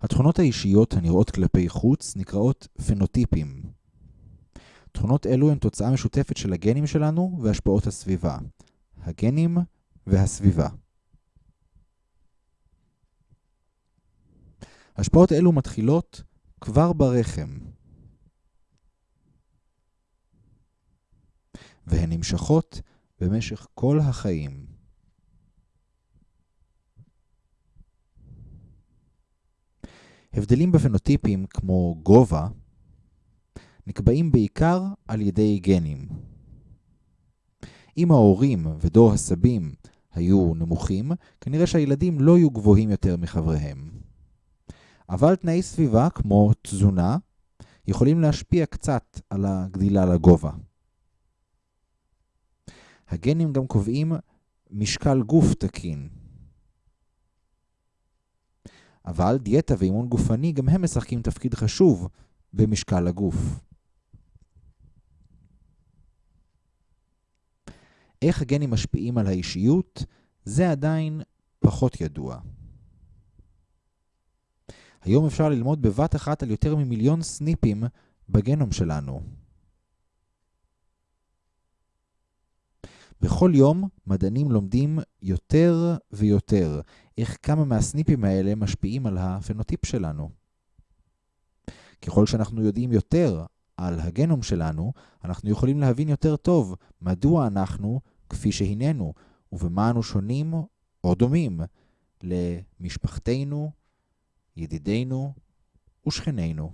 התכונות האישיות הנראות כלפי חוץ נקראות פנוטיפים. תכונות אלו הן תוצאה משותפת של הגנים שלנו והשפעות הסביבה. הגנים והסביבה. השפעות אלו מתחילות כבר ברחם, והן נמשכות במשך כל החיים. הבדלים בפנוטיפים כמו גובה נקבעים בעיקר על ידי גנים. אם ההורים ודור הסבים היו נמוכים, כנראה שהילדים לא יהיו גבוהים יותר מחבריהם. אבל תנאי סביבה כמו תזונה יכולים להשפיע קצת על הגדילה לגובה. הגנים גם קובעים משקל גוף תקין. אבל דיאטה ואימון גופני גם הם משחקים תפקיד חשוב במשקל הגוף. איך הגנים משפיעים על האישיות, זה עדיין פחות ידוע. היום אפשר ללמוד בבת אחת על יותר ממיליון סניפים בגנום שלנו. בכל יום מדענים לומדים יותר ויותר איך כמה מהסניפים האלה משפיעים על הפנוטיפ שלנו. ככל שאנחנו יודעים יותר על הגנום שלנו, אנחנו יכולים להבין יותר טוב מדוע אנחנו כפי שהננו, ובמה אנו שונים או דומים למשפחתנו, ידידינו ושכנינו.